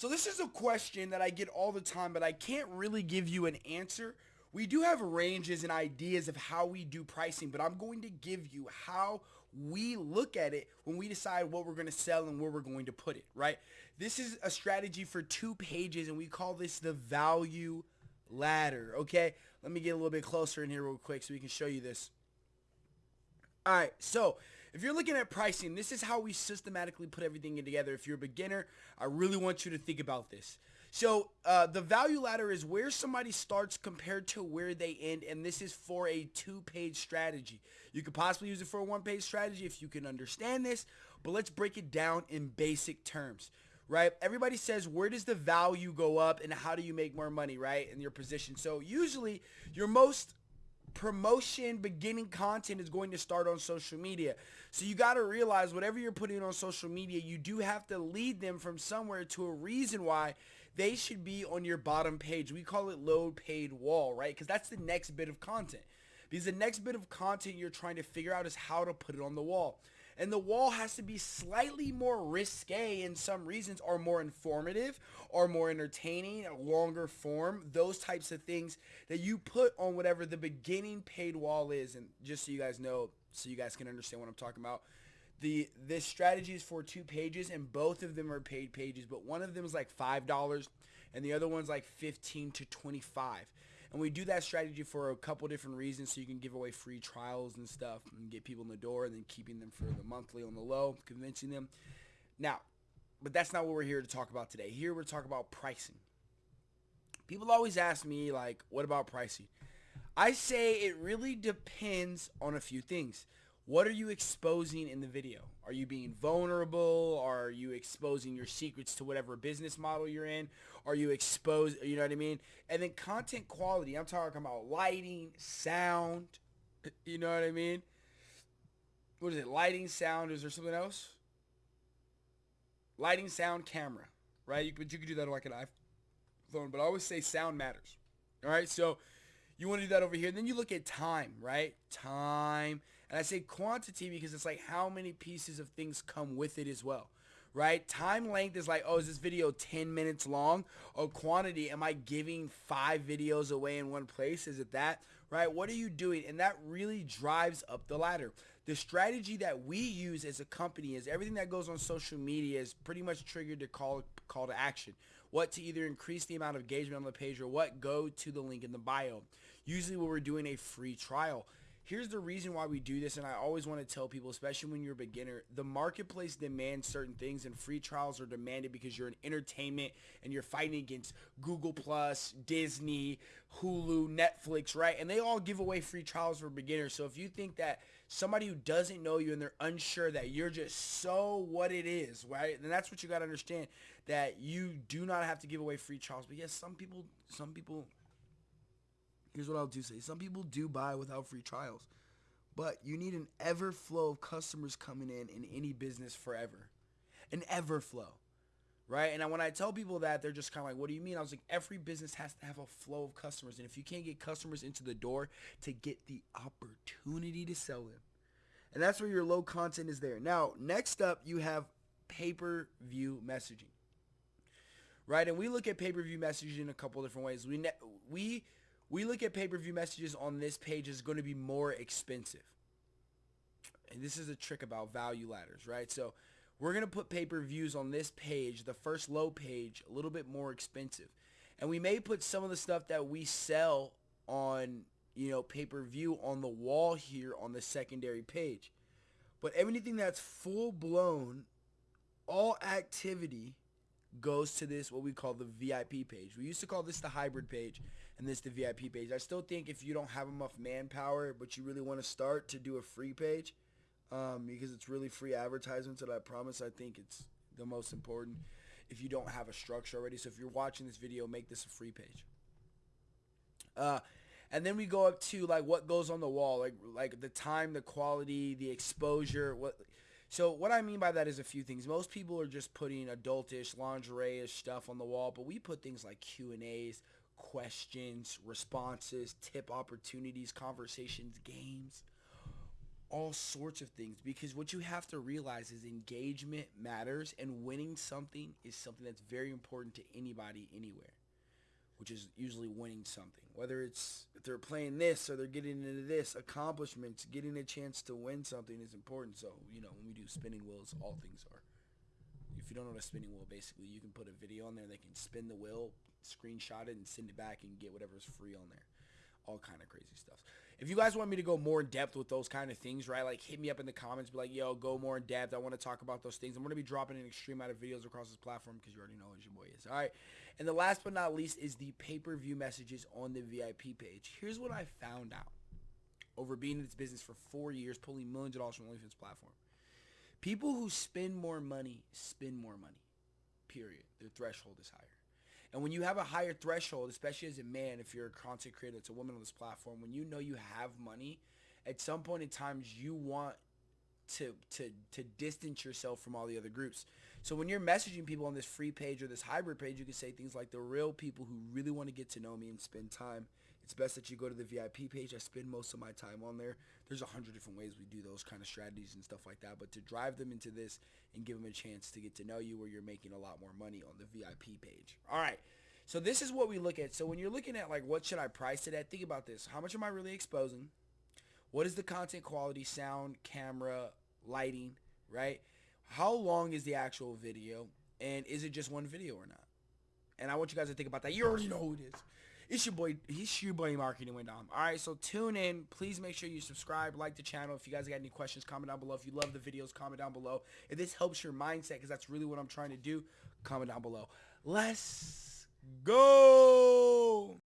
So this is a question that I get all the time, but I can't really give you an answer. We do have ranges and ideas of how we do pricing, but I'm going to give you how we look at it when we decide what we're going to sell and where we're going to put it, right? This is a strategy for two pages, and we call this the value ladder, okay? Let me get a little bit closer in here real quick so we can show you this. All right, so if you're looking at pricing, this is how we systematically put everything in together. If you're a beginner, I really want you to think about this. So uh, the value ladder is where somebody starts compared to where they end, and this is for a two-page strategy. You could possibly use it for a one-page strategy if you can understand this, but let's break it down in basic terms, right? Everybody says, where does the value go up and how do you make more money, right, in your position? So usually your most promotion beginning content is going to start on social media. So you got to realize whatever you're putting on social media, you do have to lead them from somewhere to a reason why they should be on your bottom page. We call it load paid wall, right? Because that's the next bit of content. Because the next bit of content you're trying to figure out is how to put it on the wall. And the wall has to be slightly more risque in some reasons or more informative or more entertaining, longer form, those types of things that you put on whatever the beginning paid wall is. And just so you guys know, so you guys can understand what I'm talking about, the this strategy is for two pages and both of them are paid pages but one of them is like five dollars and the other one's like 15 to 25 and we do that strategy for a couple different reasons so you can give away free trials and stuff and get people in the door and then keeping them for the monthly on the low convincing them. Now but that's not what we're here to talk about today. Here we're talking about pricing. People always ask me like what about pricing? I say it really depends on a few things what are you exposing in the video? Are you being vulnerable? Are you exposing your secrets to whatever business model you're in? Are you exposed, you know what I mean? And then content quality, I'm talking about lighting, sound, you know what I mean? What is it? Lighting, sound, is there something else? Lighting, sound, camera, right? You, but you could do that on like an iPhone, but I always say sound matters. All right, so you want to do that over here. Then you look at time, right? Time and I say quantity because it's like how many pieces of things come with it as well. Right? Time length is like, oh, is this video 10 minutes long? Or quantity, am I giving five videos away in one place? Is it that? Right? What are you doing? And that really drives up the ladder. The strategy that we use as a company is everything that goes on social media is pretty much triggered to call call to action. What to either increase the amount of engagement on the page or what go to the link in the bio. Usually when we're doing a free trial here's the reason why we do this and i always want to tell people especially when you're a beginner the marketplace demands certain things and free trials are demanded because you're an entertainment and you're fighting against google plus disney hulu netflix right? And they all give away free trials for beginners. So if you think that somebody who doesn't know you and they're unsure that you're just so what it is right? Then that's what you got to understand that you do not have to give away free trials. But yes some people some people here's what I'll do say. Some people do buy without free trials, but you need an ever flow of customers coming in in any business forever. An ever flow. Right? And when I tell people that, they're just kind of like, what do you mean? I was like, every business has to have a flow of customers. And if you can't get customers into the door to get the opportunity to sell them, and that's where your low content is there. Now, next up, you have pay-per-view messaging. Right? And we look at pay-per-view messaging in a couple different ways. We, we we look at pay-per-view messages on this page is going to be more expensive. And this is a trick about value ladders, right? So we're going to put pay-per-views on this page, the first low page, a little bit more expensive. And we may put some of the stuff that we sell on, you know, pay-per-view on the wall here on the secondary page. But anything that's full-blown, all activity goes to this, what we call the VIP page. We used to call this the hybrid page and this the VIP page. I still think if you don't have enough manpower, but you really want to start to do a free page, um, because it's really free advertisements that I promise I think it's the most important if you don't have a structure already. So if you're watching this video, make this a free page. Uh, and then we go up to like what goes on the wall, like like the time, the quality, the exposure. What so what I mean by that is a few things. Most people are just putting adultish, lingerie-ish stuff on the wall, but we put things like Q and A's, questions, responses, tip opportunities, conversations, games. all sorts of things because what you have to realize is engagement matters and winning something is something that's very important to anybody anywhere which is usually winning something. Whether it's if they're playing this or they're getting into this accomplishments getting a chance to win something is important. So you know when we do spinning wheels all things are. If you don't know what a spinning wheel basically you can put a video on there they can spin the wheel screenshot it and send it back and get whatever's free on there. All kind of crazy stuff. If you guys want me to go more in depth with those kind of things, right, like hit me up in the comments, be like, yo, go more in depth. I want to talk about those things. I'm going to be dropping an extreme amount of videos across this platform because you already know who your boy is. All right. And the last but not least is the pay-per-view messages on the VIP page. Here's what I found out over being in this business for four years, pulling millions of dollars from OnlyFans platform. People who spend more money spend more money. Period. Their threshold is higher. And when you have a higher threshold, especially as a man, if you're a content creator, it's a woman on this platform, when you know you have money, at some point in times you want to to to distance yourself from all the other groups. So when you're messaging people on this free page or this hybrid page, you can say things like the real people who really want to get to know me and spend time. It's best that you go to the VIP page. I spend most of my time on there. There's a hundred different ways we do those kind of strategies and stuff like that. But to drive them into this and give them a chance to get to know you where you're making a lot more money on the VIP page. All right. So this is what we look at. So when you're looking at like what should I price it at, think about this. How much am I really exposing? What is the content quality, sound, camera, lighting, right? How long is the actual video? And is it just one video or not? And I want you guys to think about that. You already know who it is. It's your boy, it's your boy Marketing with Dom. Alright, so tune in. Please make sure you subscribe, like the channel. If you guys got any questions, comment down below. If you love the videos, comment down below. If this helps your mindset, because that's really what I'm trying to do, comment down below. Let's go!